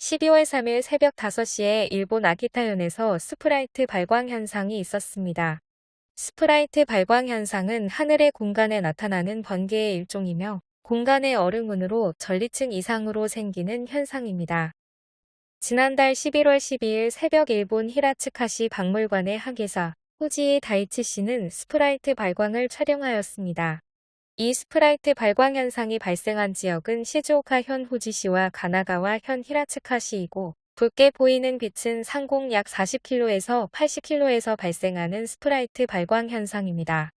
12월 3일 새벽 5시에 일본 아키타현에서 sprite 발광 현상이 있었습니다. sprite 발광 현상은 하늘의 공간에 나타나는 번개의 일종이며 공간의 얼음운으로 전리층 이상으로 생기는 현상입니다. 지난달 11월 12일 새벽 일본 히라츠카시 박물관의 학예사 후지이 다이치 씨는 sprite 발광을 촬영하였습니다. 이 sprite 발광 현상이 발생한 지역은 시즈오카 현 후지시와 가나가와 현 히라츠카시이고 붉게 보이는 빛은 상공 약 40km에서 80km에서 발생하는 sprite 발광 현상입니다.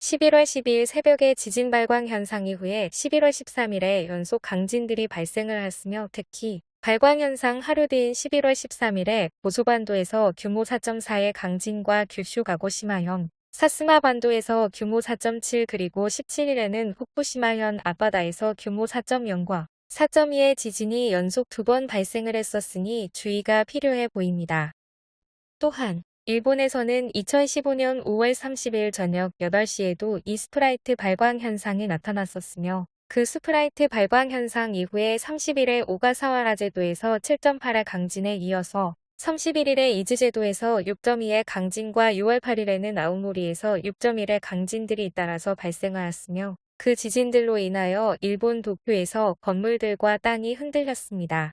11월 12일 새벽에 지진 발광 현상 이후에 11월 13일에 연속 강진들이 발생을 하였으며 특히 발광 현상 하루 뒤인 11월 13일에 보소반도에서 규모 4.4의 강진과 규슈 가고시마현, 사스마 반도에서 규모 4.7 그리고 17일에는 후쿠시마현 앞바다에서 규모 4.0과 4.2의 지진이 연속 두 번 발생을 했었으니 주의가 필요해 보입니다. 또한 일본에서는 2015년 5월 30일 저녁 8시에도 이 sprite 발광 현상이 나타났었으며 그 sprite 발광 현상 이후에 30일에 오가사와라 제도에서 7.8의 강진에 이어서 31일에 이즈 제도에서 6.2의 강진과 6월 8일에는 아오모리에서 6.1의 강진들이 잇따라서 발생하였으며 그 지진들로 인하여 일본 도쿄에서 건물들과 땅이 흔들렸습니다.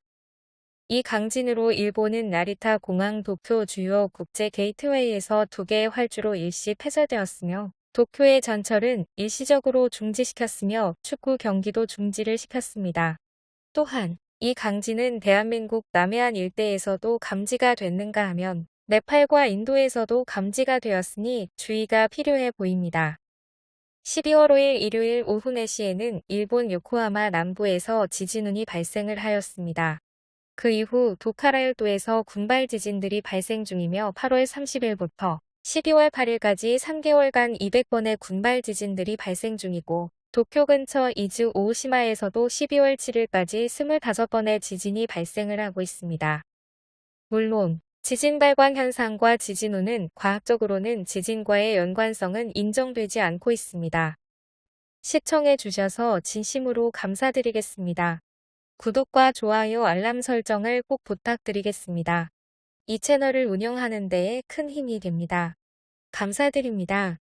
이 강진으로 일본은 나리타 공항 도쿄 주요 국제 게이트웨이에서 두 개의 활주로 일시 폐쇄되었으며 도쿄의 전철은 일시적으로 중지시켰으며 축구 경기도 중지를 시켰습니다. 또한 이 강진은 대한민국 남해안 일대에서도 감지가 됐는가 하면 네팔과 인도에서도 감지가 되었으니 주의가 필요해 보입니다. 12월 5일 일요일 오후 4시에는 일본 요코하마 남부에서 지진운이 발생을 하였습니다. 그 이후 도카라열도에서 군발 지진들이 발생 중이며 8월 30일부터 12월 8일까지 3개월간 200번의 군발 지진들이 발생 중이고 도쿄 근처 이즈 오시마에서도 12월 7일까지 25번의 지진이 발생을 하고 있습니다. 물론 지진 발광 현상과 지진우는 과학적으로는 지진과의 연관성은 인정되지 않고 있습니다. 시청해 주셔서 진심으로 감사드리겠습니다. 구독과 좋아요 알람 설정을 꼭 부탁드리겠습니다. 이 채널을 운영하는 데에 큰 힘이 됩니다. 감사드립니다.